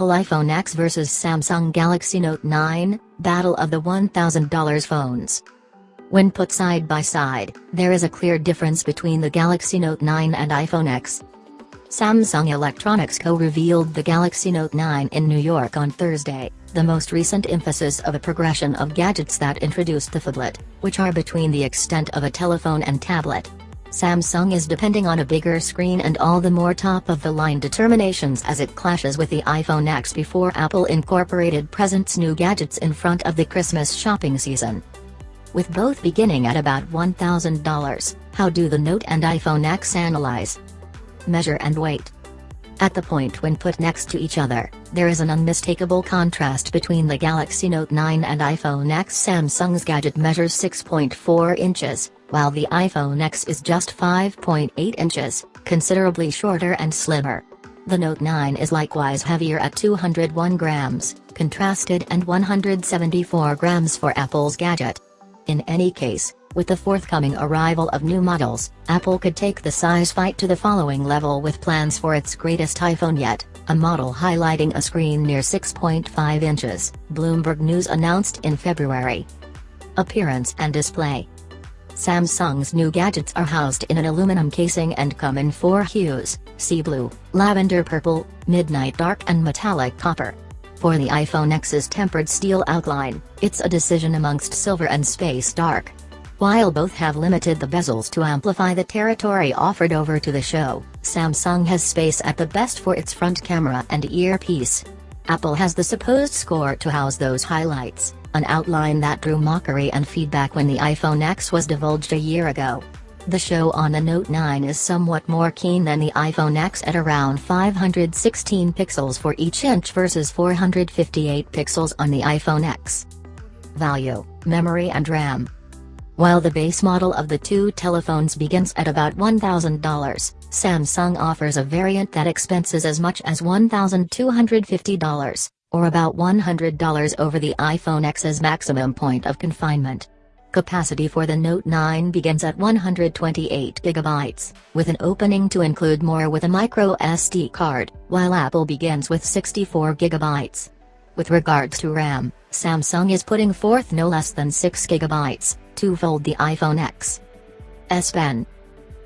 Apple iPhone X vs Samsung Galaxy Note 9, Battle of the $1,000 phones. When put side by side, there is a clear difference between the Galaxy Note 9 and iPhone X. Samsung Electronics co-revealed the Galaxy Note 9 in New York on Thursday, the most recent emphasis of a progression of gadgets that introduced the phablet, which are between the extent of a telephone and tablet. Samsung is depending on a bigger screen and all the more top-of-the-line determinations as it clashes with the iPhone X before Apple incorporated presents new gadgets in front of the Christmas shopping season. With both beginning at about $1,000, how do the Note and iPhone X analyze, measure and weight? At the point when put next to each other, there is an unmistakable contrast between the Galaxy Note 9 and iPhone X. Samsung's gadget measures 6.4 inches, while the iPhone X is just 5.8 inches, considerably shorter and slimmer. The Note 9 is likewise heavier at 201 grams, contrasted and 174 grams for Apple's gadget. In any case, with the forthcoming arrival of new models, Apple could take the size fight to the following level with plans for its greatest iPhone yet, a model highlighting a screen near 6.5 inches, Bloomberg News announced in February. Appearance and display Samsung's new gadgets are housed in an aluminum casing and come in four hues, sea blue, lavender purple, midnight dark and metallic copper. For the iPhone X's tempered steel outline, it's a decision amongst silver and space dark. While both have limited the bezels to amplify the territory offered over to the show, Samsung has space at the best for its front camera and earpiece. Apple has the supposed score to house those highlights an outline that drew mockery and feedback when the iPhone X was divulged a year ago. The show on the Note 9 is somewhat more keen than the iPhone X at around 516 pixels for each inch versus 458 pixels on the iPhone X. Value, memory and RAM. While the base model of the two telephones begins at about $1,000, Samsung offers a variant that expenses as much as $1,250 or about $100 over the iPhone X's maximum point of confinement. Capacity for the Note 9 begins at 128GB, with an opening to include more with a micro SD card, while Apple begins with 64GB. With regards to RAM, Samsung is putting forth no less than 6GB, twofold the iPhone X. S Pen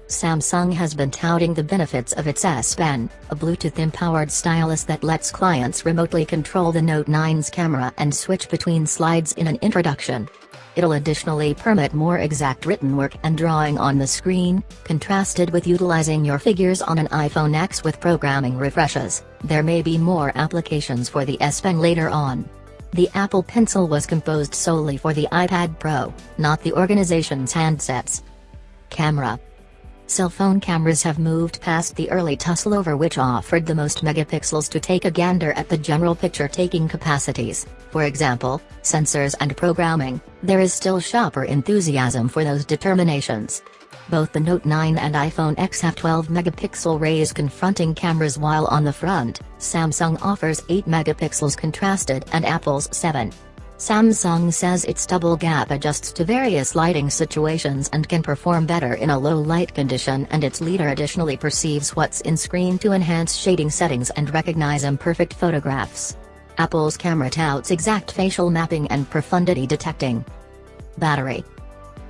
Samsung has been touting the benefits of its S Pen, a Bluetooth-empowered stylus that lets clients remotely control the Note 9's camera and switch between slides in an introduction. It'll additionally permit more exact written work and drawing on the screen, contrasted with utilizing your figures on an iPhone X with programming refreshes. There may be more applications for the S Pen later on. The Apple Pencil was composed solely for the iPad Pro, not the organization's handsets. Camera Cell phone cameras have moved past the early tussle over which offered the most megapixels to take a gander at the general picture-taking capacities, for example, sensors and programming, there is still shopper enthusiasm for those determinations. Both the Note 9 and iPhone X have 12 megapixel rays confronting cameras while on the front, Samsung offers 8 megapixels contrasted and Apple's 7. Samsung says its double gap adjusts to various lighting situations and can perform better in a low light condition and its leader additionally perceives what's in screen to enhance shading settings and recognize imperfect photographs. Apple's camera touts exact facial mapping and profundity detecting. Battery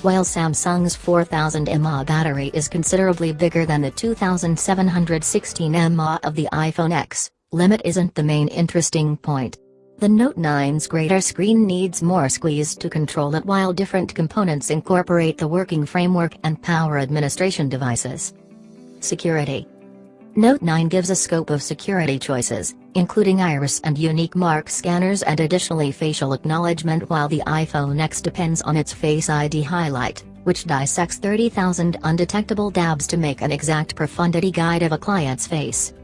While Samsung's 4000 mAh battery is considerably bigger than the 2716 mAh of the iPhone X, limit isn't the main interesting point. The Note 9's greater screen needs more squeeze to control it while different components incorporate the working framework and power administration devices. Security Note 9 gives a scope of security choices, including iris and unique mark scanners and additionally facial acknowledgement while the iPhone X depends on its Face ID highlight, which dissects 30,000 undetectable dabs to make an exact profundity guide of a client's face.